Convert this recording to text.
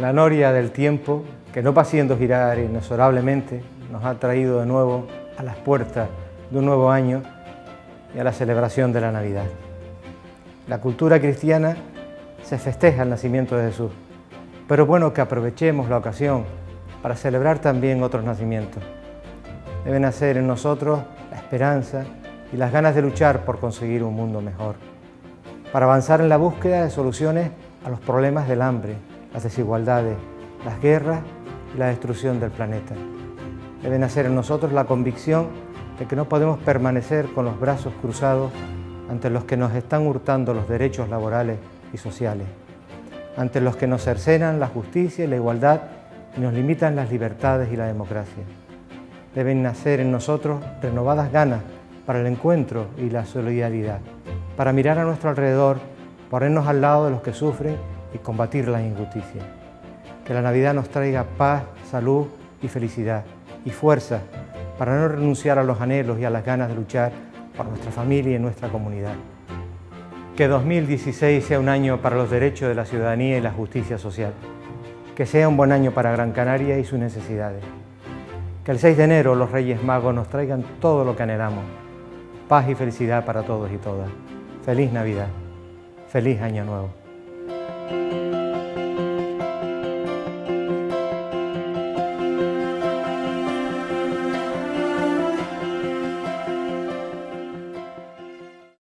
La noria del tiempo, que no haciendo girar inexorablemente, nos ha traído de nuevo a las puertas de un nuevo año y a la celebración de la Navidad. La cultura cristiana se festeja el nacimiento de Jesús, pero bueno que aprovechemos la ocasión para celebrar también otros nacimientos. Debe nacer en nosotros la esperanza y las ganas de luchar por conseguir un mundo mejor, para avanzar en la búsqueda de soluciones a los problemas del hambre, las desigualdades, las guerras y la destrucción del planeta. Debe nacer en nosotros la convicción de que no podemos permanecer con los brazos cruzados ante los que nos están hurtando los derechos laborales y sociales, ante los que nos cercenan la justicia y la igualdad y nos limitan las libertades y la democracia. Deben nacer en nosotros renovadas ganas para el encuentro y la solidaridad, para mirar a nuestro alrededor, ponernos al lado de los que sufren y combatir la injusticia. Que la Navidad nos traiga paz, salud y felicidad y fuerza para no renunciar a los anhelos y a las ganas de luchar por nuestra familia y nuestra comunidad. Que 2016 sea un año para los derechos de la ciudadanía y la justicia social. Que sea un buen año para Gran Canaria y sus necesidades. Que el 6 de enero los Reyes Magos nos traigan todo lo que anhelamos. Paz y felicidad para todos y todas. Feliz Navidad. Feliz Año Nuevo.